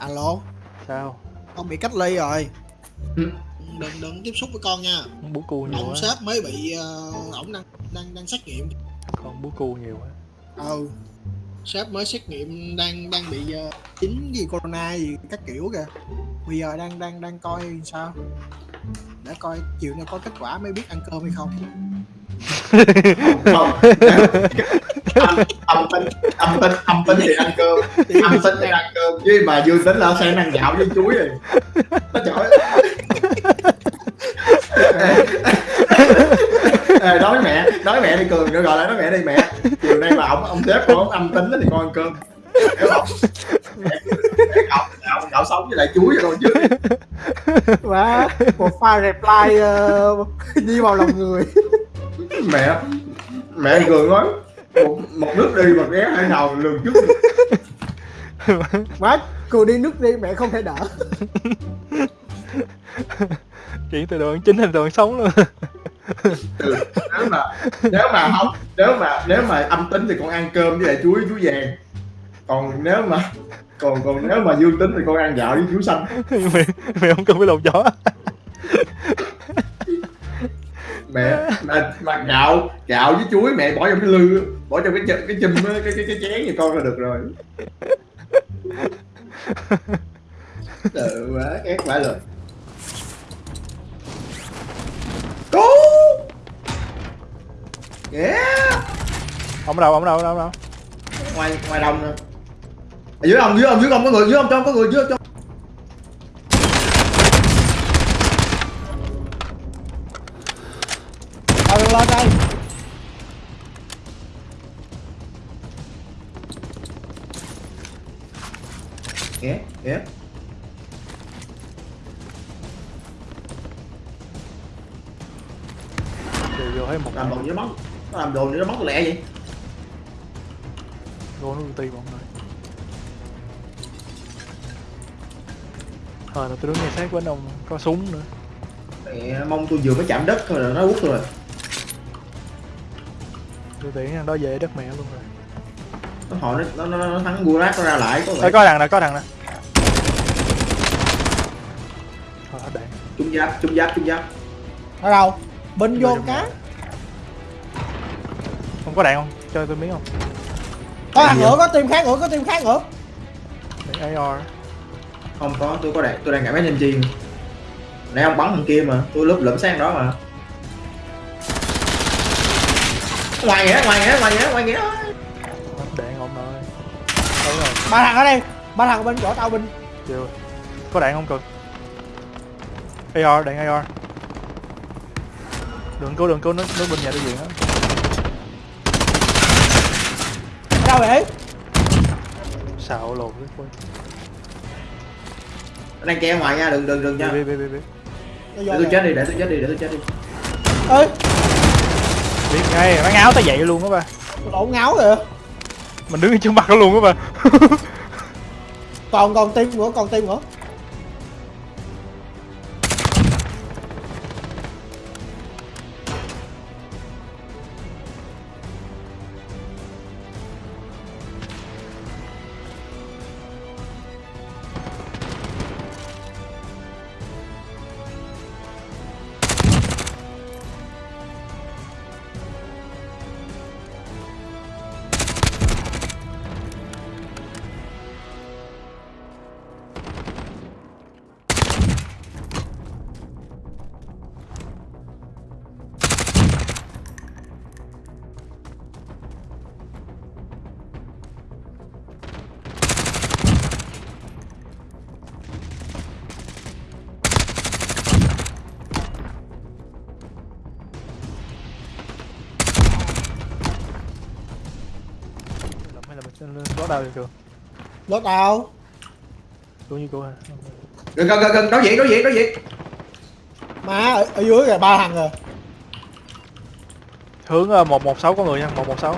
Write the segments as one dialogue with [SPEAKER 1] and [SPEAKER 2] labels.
[SPEAKER 1] alo?
[SPEAKER 2] Sao?
[SPEAKER 1] Con bị cách ly rồi.
[SPEAKER 3] Ừ.
[SPEAKER 1] đừng đừng tiếp xúc với con nha.
[SPEAKER 2] Bú cu nhiều
[SPEAKER 1] ông
[SPEAKER 2] quá.
[SPEAKER 1] sếp mới bị ờ, ổng đang đang đang xét nghiệm.
[SPEAKER 2] Con bú cu nhiều quá.
[SPEAKER 1] Ừ. Sếp mới xét nghiệm đang đang bị uh, chính gì corona gì các kiểu kìa. Bây giờ đang đang đang coi sao? Để coi chiều nay có kết quả mới biết ăn cơm hay không.
[SPEAKER 3] Không âm, âm tính âm tính âm tính thì ăn cơm. Âm tính thì ăn cơm. Chứ mà dương tính là sang ăn gạo với chuối rồi. Nó trời. Ê, nói mẹ nói mẹ đi cường nó gọi lại nói mẹ đi mẹ. Chiều nay mà ông ông sếp của ông âm tính thì con ăn cơm. Hiểu không Mẹ, gạo gạo gạo sống với lại chuối rồi chứ.
[SPEAKER 1] Và một file reply ờ, đi vào lòng người.
[SPEAKER 3] Mẹ mẹ cường nói một, một nước đi mà ghé hai nào lường trước.
[SPEAKER 1] Má cô đi nước đi mẹ không thể đỡ.
[SPEAKER 2] Chuyển từ ăn chính thành ăn sống luôn.
[SPEAKER 3] Ừ, nếu mà nếu mà không nếu mà nếu mà âm tính thì con ăn cơm với lại chuối chuối vàng. Còn nếu mà còn còn nếu mà dương tính thì con ăn gạo với chuối xanh.
[SPEAKER 2] Mày mày không cần phải lột gió
[SPEAKER 3] mẹ mà, mà gạo gạo với chuối mẹ bỏ trong cái lư bỏ trong cái cái chùm cái cái cái chén cho con là được rồi. Ừ quá ghét quá rồi. Cố yeah!
[SPEAKER 2] Ông đâu ông đâu ông ở đâu?
[SPEAKER 3] Ngoài ngoài đồng nè. Ở dưới ông dưới ông dưới ông có người dưới ông trong có người dưới trong
[SPEAKER 2] Sát với ông có súng nữa.
[SPEAKER 3] Mẹ mong tôi vừa mới chạm đất thôi là nó quất tôi rồi.
[SPEAKER 2] Tôi tiện thằng đó về đất mẹ luôn rồi.
[SPEAKER 3] Nó họ nó nó, nó, nó thắng Gulag nó ra lại có
[SPEAKER 2] Ê, có thằng nè có thằng nè Thôi hết đạn.
[SPEAKER 3] Trung giáp trung giáp trung giáp.
[SPEAKER 1] Ở đâu? Bên vô cá.
[SPEAKER 2] Không có đạn không? Cho tôi miếng không?
[SPEAKER 1] Có thằng nữa có team khác nữa có team khác nữa
[SPEAKER 2] AR
[SPEAKER 3] không có tôi có đạn tôi đang cảm thấy chi nãy ông bắn thằng kia mà tôi lúp lụm sang đó mà. Ngoài nghĩa ngoài nghĩa ngoài nghĩa ngoài nghĩa
[SPEAKER 2] đạn ông ơi.
[SPEAKER 1] Ba thằng ở đây ba thằng bên chỗ tao binh
[SPEAKER 2] chưa. Có đạn không cần AR đạn AR đừng cố đừng cố nó nó bên nhà đối diện á
[SPEAKER 1] đâu vậy?
[SPEAKER 2] Xạo lồn cái quên
[SPEAKER 3] Nó đang che ngoài nha đừng đừng đừng nha.
[SPEAKER 2] Biết biết biết biết
[SPEAKER 1] Nó
[SPEAKER 3] để tôi chết đi để tôi chết đi để tôi chết đi.
[SPEAKER 1] Ơi
[SPEAKER 2] biết ngay nó ngáo tới vậy luôn á ba
[SPEAKER 1] lộn ngáo kìa.
[SPEAKER 2] Mình đứng trước mặt nó luôn á ba
[SPEAKER 1] còn còn team nữa còn team nữa
[SPEAKER 2] được chưa?
[SPEAKER 1] Lốt đâu
[SPEAKER 2] đúng như cô ha
[SPEAKER 3] gần gần gần gần đối diện đối diện đối diện.
[SPEAKER 1] Má ở, ở dưới kìa ba thằng rồi
[SPEAKER 2] hướng ờ, 116 có người nha 116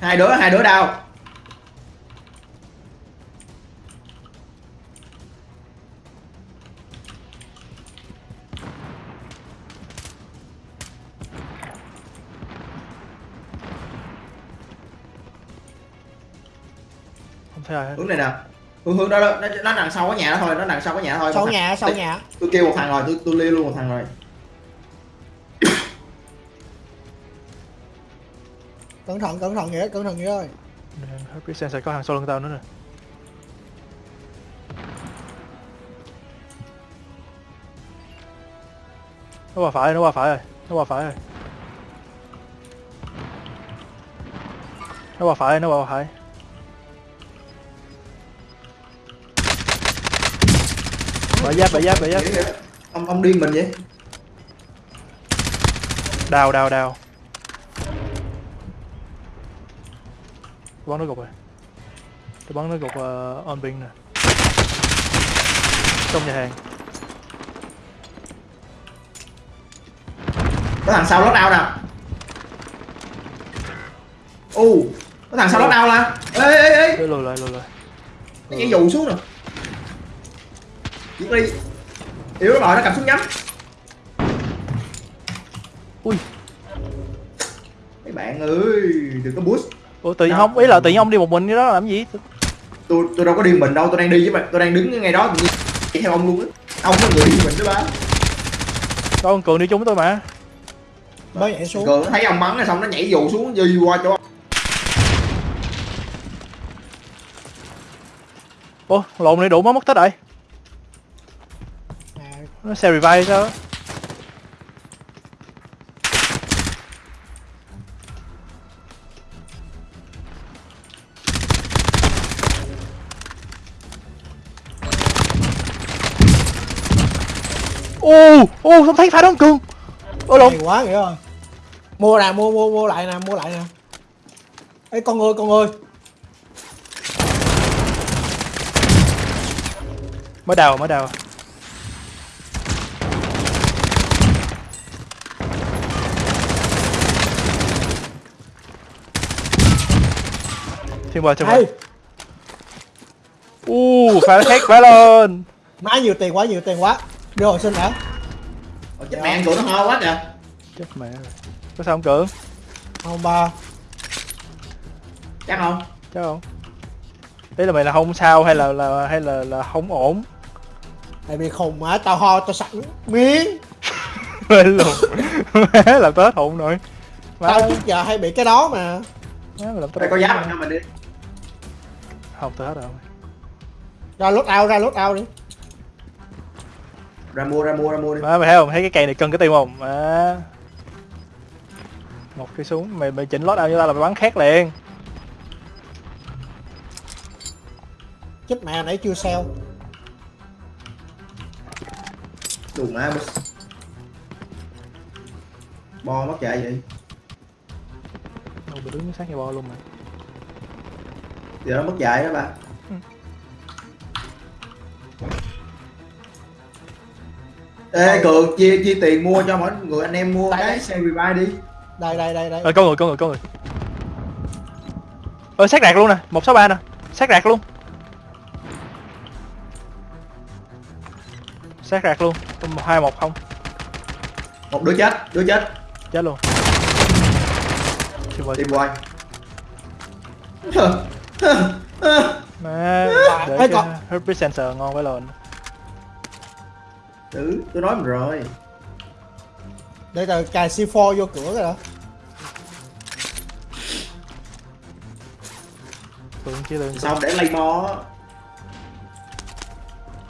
[SPEAKER 3] hai đứa hai đứa đau hướng này nè. Hướng hướng đó, đó. Nó, nó nằm sau cái nhà đó thôi. Nó nằm sau cái nhà đó thôi.
[SPEAKER 1] Sau
[SPEAKER 3] thằng-
[SPEAKER 1] nhà sau nhà.
[SPEAKER 3] Tôi kêu một thằng rồi. Tôi tôi liêu luôn một thằng rồi.
[SPEAKER 1] Cẩn thận cẩn thận nghĩa cẩn thận nghĩa ơi.
[SPEAKER 2] Heartbeat sensor có hàng sau lưng tao nữa nè. Nó qua phải nó qua phải rồi. Nó qua phải rồi. Nó qua phải nó qua phải bả giáp bả giáp bả giáp.
[SPEAKER 3] Ông ông điên mình vậy?
[SPEAKER 2] Đào đào đào. Bắn nó gục rồi. Tôi bắn nó gục uh, on ping nè. Trong nhà hàng.
[SPEAKER 3] Có thằng sau lót đau nè. U có thằng sau lót đau nè. Ê ê ê.
[SPEAKER 2] Lùi lại lùi lại.
[SPEAKER 3] Nhảy dù xuống nè giết đi yếu rồi nó cầm súng nhắm.
[SPEAKER 2] Ui.
[SPEAKER 3] Mấy bạn ơi đừng có boost.
[SPEAKER 2] Ủa tự nhiên
[SPEAKER 3] Đâu?
[SPEAKER 2] không ý là tự nhiên ông đi một mình cái đó làm gì?
[SPEAKER 3] Tôi tôi đâu có điên mình đâu tôi đang đi với bạn tôi đang đứng ngay đó tự nhiên chạy theo ông luôn á. Ông là người điên mình đó ba.
[SPEAKER 2] Có con cường đi chung với tôi mà.
[SPEAKER 1] Mới nhảy xuống.
[SPEAKER 3] Cường nó thấy ông bắn rồi xong nó nhảy dù xuống đi qua chỗ ông.
[SPEAKER 2] ủa lộn này đủ mất mất tích rồi nó xe revive sao ô ô không thấy phải đó con cường ô lộn.
[SPEAKER 1] Quá nghĩa ơi mua nè mua mua mua lại nè mua lại nè. Ê con ơi con ơi.
[SPEAKER 2] Mới đào mới đào thiên bờ thiên bờ.
[SPEAKER 1] Hay
[SPEAKER 2] u phải khác phải lên
[SPEAKER 1] má nhiều tiền quá nhiều tiền quá. Đưa hồi sinh đã
[SPEAKER 3] Ôi, chết mẹ tụi nó ho quá kìa.
[SPEAKER 2] Chết mẹ. Rồi có sao không cường?
[SPEAKER 1] Không ba.
[SPEAKER 3] Chắc không?
[SPEAKER 2] Chắc không. Ý là mày là không sao hay là là hay là là không ổn?
[SPEAKER 1] Tại vì khùng mà tao ho tao sẵn miếng.
[SPEAKER 2] Lên luôn má làm tết hụn rồi. Má.
[SPEAKER 1] tao trước giờ hay bị cái đó mà.
[SPEAKER 2] Má làm tết
[SPEAKER 3] đây có giáp cho mình đi
[SPEAKER 2] không tết rồi
[SPEAKER 1] ra lốt ao ra lốt ao đi.
[SPEAKER 3] Ra mua ra mua ra mua đi.
[SPEAKER 2] Má mày thấy không? Thấy cái cây này cân cái tim không? Má. Một cái súng mày mày chỉnh lót ao như tao là mày bắn khác liền.
[SPEAKER 1] Chết mẹ nãy chưa sell
[SPEAKER 3] đủ má bo mất chạy vậy?
[SPEAKER 2] Đâu bị đứng sát nhà bo luôn mà
[SPEAKER 3] giờ nó mất chạy đó ba Ê cường chia chia tiền mua cho mỗi người anh em mua cái
[SPEAKER 1] đây.
[SPEAKER 3] xe revive đi.
[SPEAKER 1] Đây đây đây đây.
[SPEAKER 2] Ờ có người có người có người. Ờ sát rạc luôn nè một sáu ba nè. Sát rạc luôn. Sát rạc luôn. Hai một không.
[SPEAKER 3] Một đứa chết đứa chết.
[SPEAKER 2] Chết luôn.
[SPEAKER 3] Tìm quay
[SPEAKER 2] má để
[SPEAKER 1] Ê,
[SPEAKER 2] cái
[SPEAKER 1] còn-
[SPEAKER 2] heartbeat sensor ngon quá lên.
[SPEAKER 3] Ừ tôi nói mình rồi.
[SPEAKER 1] Để tao cài C4 vô cửa rồi đó
[SPEAKER 2] tưởng chỉ tưởng
[SPEAKER 3] xong để lay mo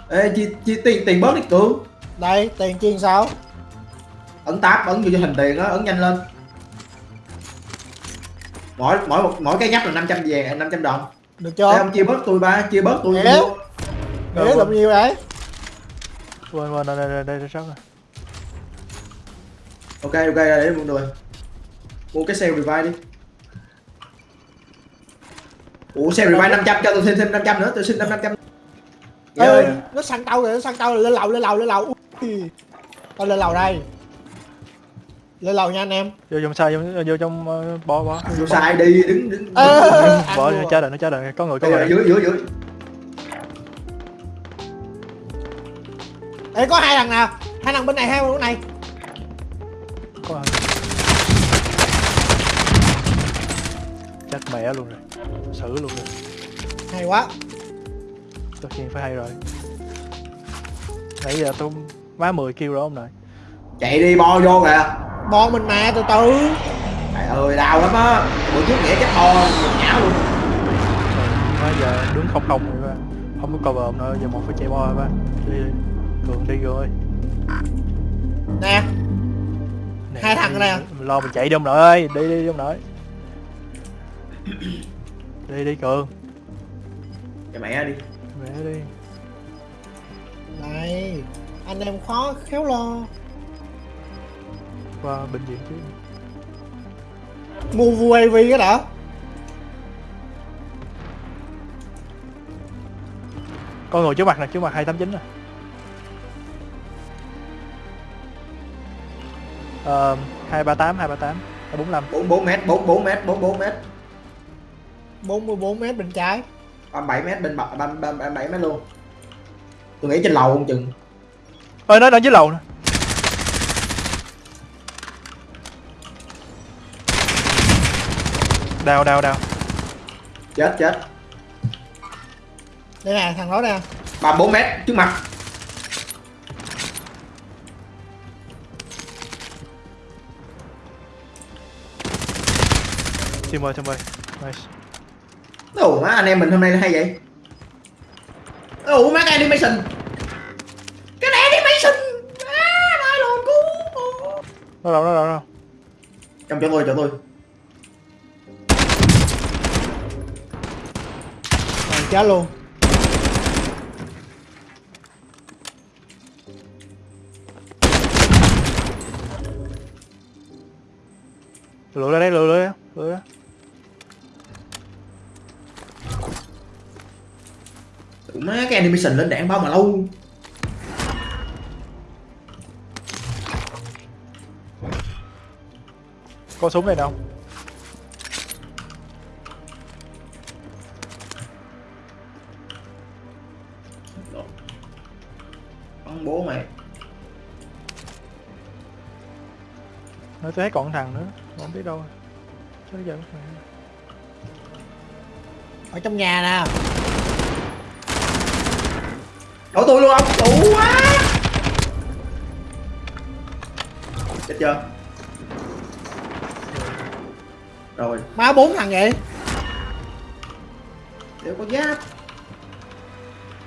[SPEAKER 3] ê chi chi tiền tiền bớt đi cường.
[SPEAKER 1] Đây tiền chiên sao?
[SPEAKER 3] Ấn tab ấn vô cho hình tiền á ấn nhanh lên mỗi mỗi một mỗi cái nhấp là 500 vàng 500 đồng.
[SPEAKER 1] Được
[SPEAKER 3] Ê,
[SPEAKER 1] chưa
[SPEAKER 3] ông chia bớt tôi ba chia bớt tôi
[SPEAKER 1] Dạ.
[SPEAKER 3] mua
[SPEAKER 1] để làm nhiêu đấy
[SPEAKER 2] quên quên đây đây đây sót rồi.
[SPEAKER 3] Ok ok để mọi người. Mua cái xe revive đi. Ủa xe revive 500 cho tôi thêm thêm 500 nữa tôi xin thêm 500
[SPEAKER 1] Ê,
[SPEAKER 3] ơi
[SPEAKER 1] nó săn tao rồi nó săn tao rồi lên lầu lên lầu lên lầu. Ui. tao lên lầu đây lên lầu nha anh em.
[SPEAKER 2] Vô trong sai vô, vô trong uh, bo bo
[SPEAKER 3] vô sai đi đứng đứng
[SPEAKER 1] Ê, ăn
[SPEAKER 2] bỏ
[SPEAKER 1] luôn.
[SPEAKER 2] nó chết rồi nó chết rồi có người có người.
[SPEAKER 3] dưới dưới dưới.
[SPEAKER 1] Ê, có hai thằng nào? Hai thằng bên này hai thằng bên này.
[SPEAKER 2] Có người chết mẹ luôn rồi. Xử luôn rồi.
[SPEAKER 1] Hay quá.
[SPEAKER 2] Tất nhiên phải hay rồi. Nãy giờ tôi má 10 kêu rồi ông nội.
[SPEAKER 3] Chạy đi bo vô kìa
[SPEAKER 1] bo mình mà từ từ.
[SPEAKER 3] Trời ơi đau lắm á. Bữa trước nghĩa chắc bo nhão luôn.
[SPEAKER 2] Má giờ đứng không không rồi ba không có cover nữa giờ một phải chạy bo rồi ba đi đi cường đi rồi.
[SPEAKER 1] Nè.
[SPEAKER 2] Nè,
[SPEAKER 1] Hai thằng nè.
[SPEAKER 2] mình lo mình chạy đi ông nội ơi đi đi đi ông nội. Đi đi cường.
[SPEAKER 3] Cho mẹ đi.
[SPEAKER 2] Mẹ đi.
[SPEAKER 1] Này anh em khó khéo lo
[SPEAKER 2] qua bệnh viện chứ.
[SPEAKER 1] Mua UAV cái đã.
[SPEAKER 2] Con ngồi trước mặt nè trước mặt 289 nè. Ờ 238 238 245
[SPEAKER 3] 44 mét 44 mét 44 mét.
[SPEAKER 1] 44 mét bên trái.
[SPEAKER 3] 37 mét bên bậc 37 mét luôn. Tôi nghĩ trên lầu không chừng.
[SPEAKER 2] Ơi nó đang dưới lầu nè đào đào đào
[SPEAKER 3] chết chết.
[SPEAKER 1] Đây nè thằng đó nè.
[SPEAKER 3] 34 mét trước mặt.
[SPEAKER 2] Team ơi team ơi nice.
[SPEAKER 3] Ủa má anh em mình hôm nay hay vậy? Ủa má cái animation. Cái này animation. À, nói luôn cứu
[SPEAKER 2] nó đâu nó đâu nó đâu?
[SPEAKER 3] Trong chỗ tôi chỗ tôi
[SPEAKER 1] chết luôn.
[SPEAKER 2] Lựa ra đây lựa lựa lựa ra.
[SPEAKER 3] Ủa má cái animation lên đạn bao mà lâu.
[SPEAKER 2] Có súng này đâu tôi thấy còn thằng nữa. Không biết đâu. Chết giờ mẹ.
[SPEAKER 1] ở trong nhà nè.
[SPEAKER 3] Đổ tôi luôn ông. Đủ quá. Chết chưa? Rồi.
[SPEAKER 1] Má bốn thằng vậy?
[SPEAKER 3] Đều có giáp.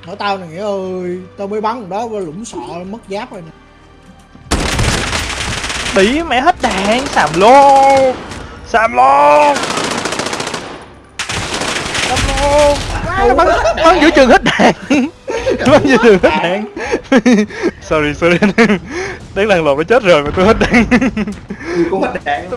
[SPEAKER 1] Hỏi tao nè nghĩa ơi. Tao mới bắn đó lũng sọ mất giáp rồi nè
[SPEAKER 2] tí mẹ hết đạn. Sàm lô. Sàm lô. Sàm lô. Má, bắn bắn giữa chừng hết đạn. Bắn giữa chừng hết đạn. Sorry sorry đáng lần lộn nó chết rồi mà tôi hết đạn.
[SPEAKER 3] Tôi cũng hết đạn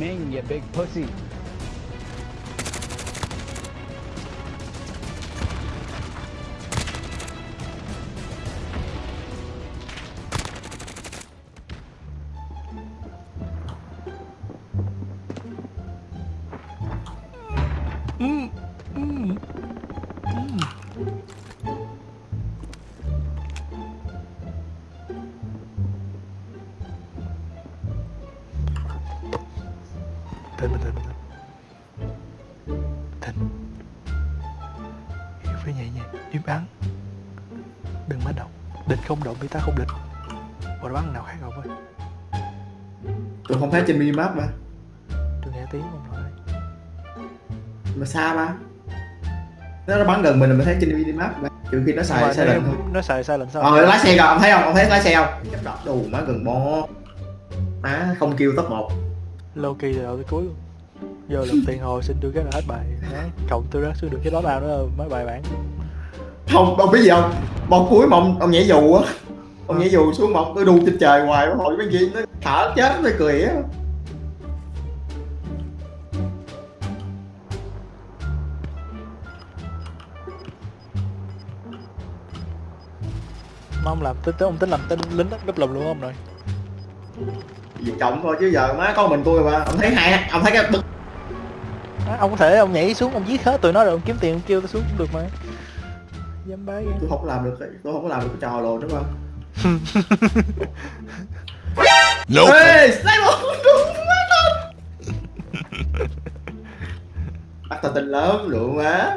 [SPEAKER 4] Ming, you big pussy.
[SPEAKER 2] Không động thì ta không định. Bỏ bắn nào khác không ơi.
[SPEAKER 3] tôi không thấy trên minimap mà
[SPEAKER 2] Tôi nghe tiếng không rồi.
[SPEAKER 3] mà xa mà nó bắn gần mình là mình thấy trên minimap mà trừ khi nó xài sai lệnh thôi
[SPEAKER 2] Nó xài sai lệnh sao?
[SPEAKER 3] ờ lái xe kìa ông thấy không ông thấy lái xe không chấp đập đủ má gần bo má không kêu top một
[SPEAKER 2] Low key từ đầu tới cuối luôn. Giờ lần tiền hồi xin đưa cái là hết bài. Cộng tôi rác xuống được cái đó nào nữa mấy bài bản.
[SPEAKER 3] Không ông biết gì không một cuối mà ông, nhảy dù á ông nhảy dù xuống một tôi đu trên trời hoài hồi mấy gì nó thở chết nó cười á
[SPEAKER 2] Mà ông làm tính tính ông tính làm tên lính gấp lùm luôn không rồi.
[SPEAKER 3] việc trọng thôi chứ giờ má có mình tôi mà ông thấy hai ông thấy cái bức
[SPEAKER 2] À, ông có thể ông nhảy xuống ông giết hết tụi nó rồi ông kiếm tiền ông kêu tôi xuống cũng được mà. Dám bái ghê.
[SPEAKER 3] tôi không làm được cái- tôi không có làm được cái trò lồn đúng không
[SPEAKER 5] Nope.
[SPEAKER 3] ê sniper đúng má tên bắt tao tin lớn lượng má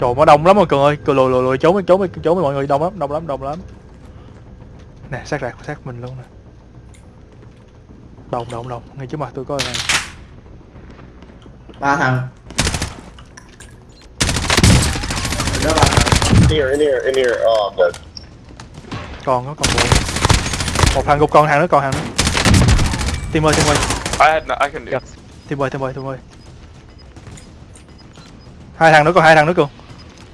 [SPEAKER 2] Trời nó đông lắm rồi cường ơi, cường lùi lùi lùi trốn trốn trốn mọi người đông lắm, đông lắm, đông lắm. Nè, sát rạc sát mình luôn nè. Đông đông đông, ngay trước mặt tôi có này.
[SPEAKER 3] ba thằng đó ba thằng
[SPEAKER 5] In here, in here, in here. Oh, I'm dead.
[SPEAKER 2] Còn nó còn một. Một thằng gục còn thằng nữa còn thằng nữa. Tim ơi, tim ơi,
[SPEAKER 6] I had no, I can do.
[SPEAKER 2] Yep. tim ơi, tim ơi, tim ơi. Hai thằng nữa còn hai thằng nữa cường.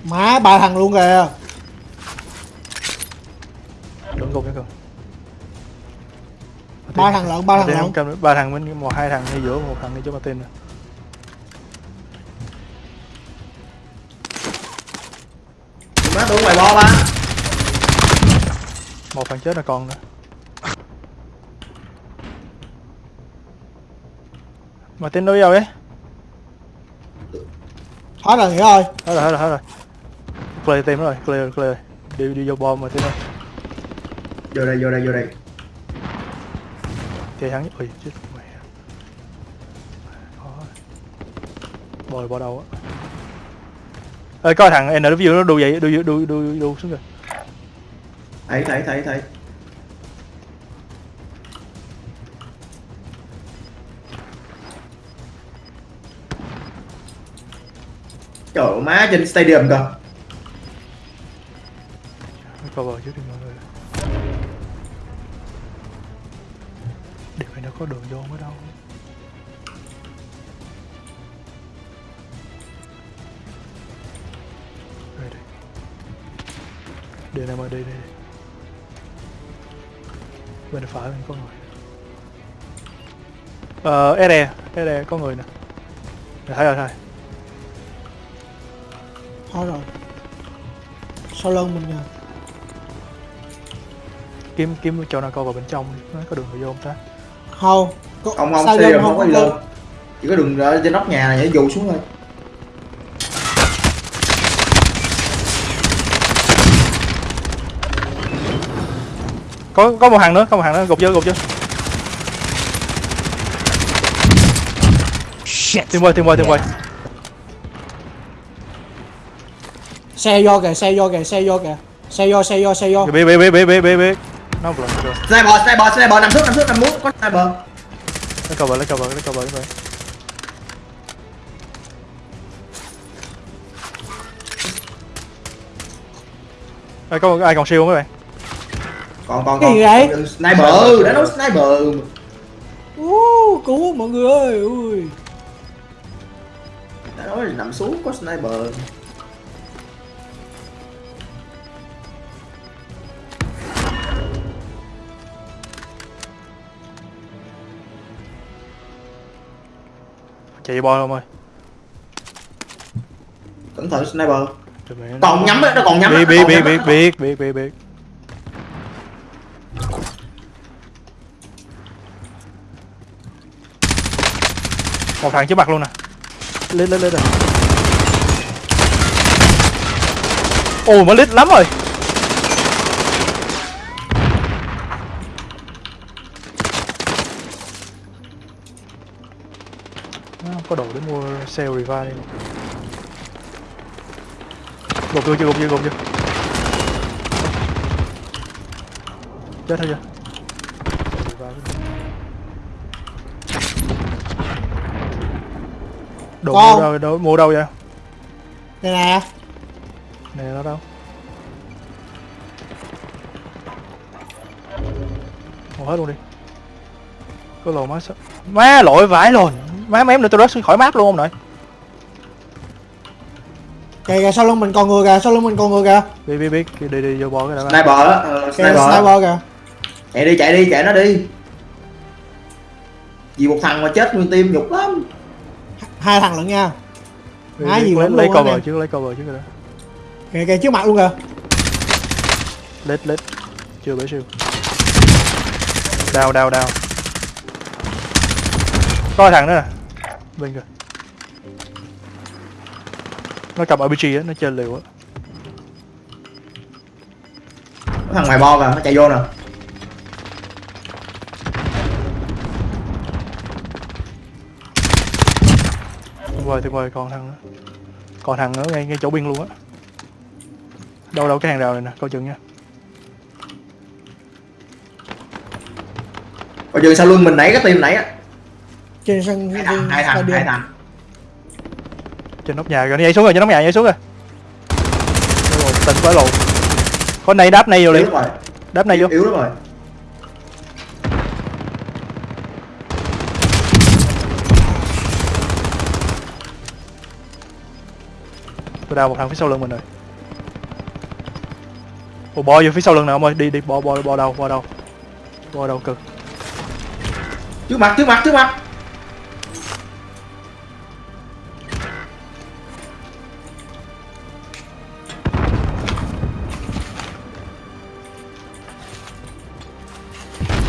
[SPEAKER 1] má ba thằng luôn kìa
[SPEAKER 2] Đừng gục nha cường.
[SPEAKER 1] ba thằng lận ba thằng lận
[SPEAKER 2] nữa. ba thằng bên một hai thằng ngay giữa một thằng ngay chỗ Martin nè.
[SPEAKER 3] Tôi ngoài bo ba
[SPEAKER 2] Một thằng chết là còn nữa. Martin đâu vào đấy?
[SPEAKER 1] hết rồi nghĩa ơi
[SPEAKER 2] hết rồi hết rồi hết rồi. Clear team rồi clear clear. Đi đi vô bom mà team ơi
[SPEAKER 3] vô đây vô đây vô đây.
[SPEAKER 2] Chơi hắn ui chết mẹ. Bồi bỏ đầu á ơi coi thằng NW nó đu vậy đu đu đu đu, đu xuống rồi
[SPEAKER 3] thấy thấy thấy thấy. Trời má trên stadium
[SPEAKER 2] nó cover trước đi mọi người. Điều này nó có đường vô ở đâu điều này mà đi đi. Bên phải bên có người. Ờ SE SE có người nè. Nè, thấy rồi thấy rồi.
[SPEAKER 1] hết rồi. Sau lưng mình nè
[SPEAKER 2] kiếm kiếm chỗ nào coi vào bên trong nó có đường vô không ta?
[SPEAKER 1] Không. Có,
[SPEAKER 3] Không không
[SPEAKER 1] stadium
[SPEAKER 3] stadium không có gì đâu. Chỉ có đường ở trên nóc nhà này nhảy dù xuống thôi
[SPEAKER 2] có có một hàng nữa có một hàng nữa gục vô gục vô.
[SPEAKER 4] Shit.
[SPEAKER 2] tìm quay tìm quay tìm quay.
[SPEAKER 1] Xe vô kìa xe vô kìa xe vô kìa. Xe vô xe vô xe vô.
[SPEAKER 2] Biết biết biết biết biết biết biết nó vừa rồi
[SPEAKER 3] Sniper sniper sniper nằm xuống nằm xuống nằm muốn có sniper.
[SPEAKER 2] Lấy cover lấy cover lấy cover lấy cover Ê, có ai còn siêu không các bạn
[SPEAKER 3] còn còn
[SPEAKER 1] cái gì vậy?
[SPEAKER 3] Sniper. Đã nói sniper.
[SPEAKER 1] Uh, cứu mọi người ơi ui.
[SPEAKER 3] Đã nói là nằm xuống có sniper.
[SPEAKER 2] Chạy boi không ơi.
[SPEAKER 3] Cẩn thận sniper. Còn nhắm nó còn nhắm
[SPEAKER 2] biết biết biết biết biết biết biết. Một thằng trước mặt luôn nè. Lên lên lên rồi. Ồ mới lít lắm rồi. Không có đồ để mua sale revive đi. Gục chưa gục chưa gục chưa chết thôi chưa đồ
[SPEAKER 1] Con.
[SPEAKER 2] mua đâu, đâu mua đâu vậy?
[SPEAKER 1] Đây nè.
[SPEAKER 2] Nè nó đâu? Mua hết luôn đi. Có lồ má sợ má lội vãi rồi má mém nữa tôi rớt khỏi map luôn không nội.
[SPEAKER 1] Kìa kìa sau lưng mình còn người kìa sau lưng mình còn người kìa.
[SPEAKER 2] Biết biết biết. Đi đi vô bo cái đã
[SPEAKER 3] sniper á ờ,
[SPEAKER 1] kìa
[SPEAKER 3] sniper
[SPEAKER 1] sniper kìa.
[SPEAKER 3] Chạy đi chạy đi chạy nó đi. Vì một thằng mà chết nguyên tim nhục lắm
[SPEAKER 1] hai thằng lận nha.
[SPEAKER 2] Biết,
[SPEAKER 1] gì
[SPEAKER 2] lấy, lấy cover
[SPEAKER 1] nè.
[SPEAKER 2] trước lấy cover trước rồi đó.
[SPEAKER 1] Kìa kìa trước mặt luôn kìa.
[SPEAKER 2] Lết lết. Chưa bể siêu. Đào đào đào có thằng nữa nè. Bên kìa. Nó cầm RPG á nó chơi liều á.
[SPEAKER 3] Thằng ngoài bo kìa nó chạy vô nè
[SPEAKER 2] tuyệt vời tuyệt vời. Còn thằng nữa. Còn thằng nữa ngay ngay chỗ biên luôn á. Đâu đâu cái hàng rào này nè coi chừng nha.
[SPEAKER 3] Ở trường sau lưng mình nãy cái tim nãy á.
[SPEAKER 1] Trên sân
[SPEAKER 3] hai thằng hai thằng hai thằng.
[SPEAKER 2] Trên nóc nhà rồi. Nó nhảy xuống rồi trên nóc nhà nhảy xuống rồi. Tình quá lộ có này đáp này vô đi.
[SPEAKER 3] Rồi.
[SPEAKER 2] Đáp này vô.
[SPEAKER 3] Yếu lắm rồi
[SPEAKER 2] tôi đào một thằng phía sau lưng mình rồi. Ồ, bò vô phía sau lưng nào ông ơi. Đi đi bò bò bò đâu bò đâu bò đâu cực.
[SPEAKER 3] Trước mặt trước mặt trước mặt.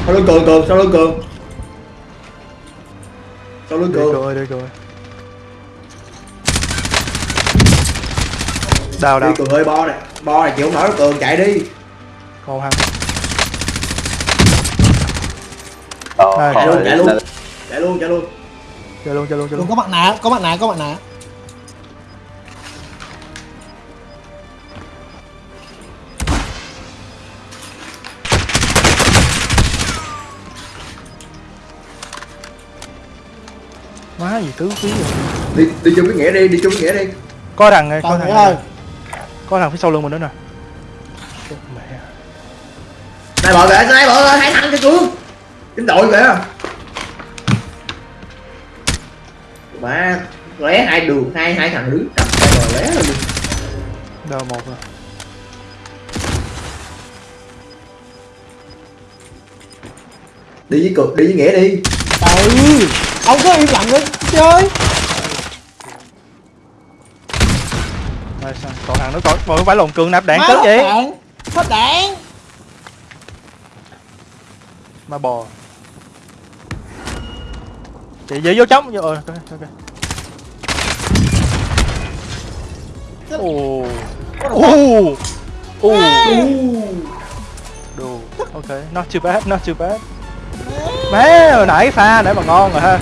[SPEAKER 3] Sau lưng cường cường? Sau lưng cường? Sau lưng
[SPEAKER 2] đi
[SPEAKER 3] cường?
[SPEAKER 2] cười đi cười đào
[SPEAKER 3] đi
[SPEAKER 2] đào
[SPEAKER 3] cường ơi bo này. Bo này chịu không nổi cường chạy đi.
[SPEAKER 2] Còn thằng
[SPEAKER 5] Oh,
[SPEAKER 2] Hai.
[SPEAKER 3] chạy luôn. Chạy luôn chạy luôn chạy luôn.
[SPEAKER 2] Chơi luôn chơi luôn chơi
[SPEAKER 1] Đừng
[SPEAKER 2] luôn.
[SPEAKER 1] có mặt nạ có mặt nạ có mặt nạ
[SPEAKER 2] má gì tứ quý rồi
[SPEAKER 3] đi đi chung cái nghĩa đi đi chung cái nghĩa đi.
[SPEAKER 2] Có thằng có
[SPEAKER 1] còn
[SPEAKER 2] thằng
[SPEAKER 1] nghĩa ơi
[SPEAKER 2] có thằng phía sau lưng mình nữa nè. Mẹ.
[SPEAKER 3] Này bờ kìa này bờ hai thằng cho cường chính đội kìa mà lé hai đường hai hai thằng đứng đập hai bờ lé luôn
[SPEAKER 2] đào một rồi.
[SPEAKER 3] Đi với cực đi với nghĩa đi.
[SPEAKER 1] Ừ. Ông cứ im lặng đi chơi
[SPEAKER 2] Rồi sao? còn thằng nữa còn không phải lồng cường nạp đạn cất
[SPEAKER 1] hết
[SPEAKER 2] vậy?
[SPEAKER 1] đạn hết đạn.
[SPEAKER 2] Mà bò. Chị dễ vô trống vô ờ ok ok. Ồ. Ồ. ồ. Đồ. Ok not too bad not too bad. Má. Hồi nãy pha nãy mà ngon rồi ha